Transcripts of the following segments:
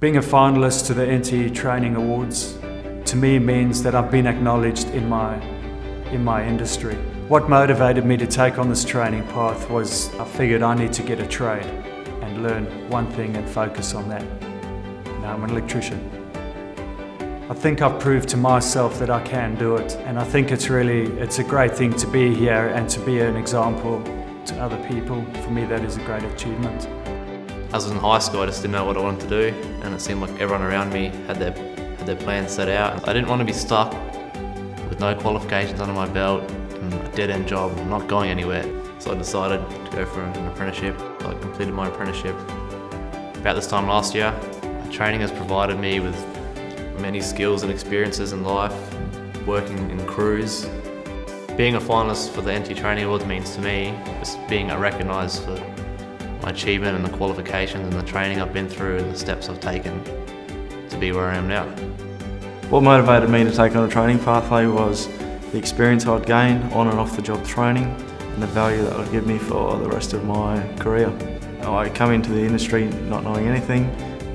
Being a finalist to the NT Training Awards to me means that I've been acknowledged in my, in my industry. What motivated me to take on this training path was I figured I need to get a trade and learn one thing and focus on that. Now I'm an electrician. I think I've proved to myself that I can do it and I think it's really, it's a great thing to be here and to be an example to other people. For me that is a great achievement. I was in high school, I just didn't know what I wanted to do and it seemed like everyone around me had their, had their plans set out. I didn't want to be stuck with no qualifications under my belt and a dead-end job, not going anywhere. So I decided to go for an apprenticeship. I completed my apprenticeship about this time last year. Training has provided me with many skills and experiences in life, working in crews. Being a finalist for the NT Training Awards means to me just being recognised for my achievement and the qualifications and the training I've been through and the steps I've taken to be where I am now. What motivated me to take on a training pathway was the experience I'd gain on and off the job training and the value that it would give me for the rest of my career. I come into the industry not knowing anything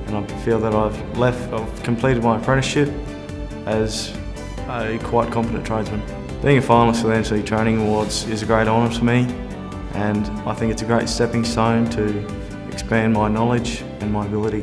and I feel that I've left, I've completed my apprenticeship as a quite competent tradesman. Being a finalist for the NT Training Awards is a great honour to me and I think it's a great stepping stone to expand my knowledge and my ability.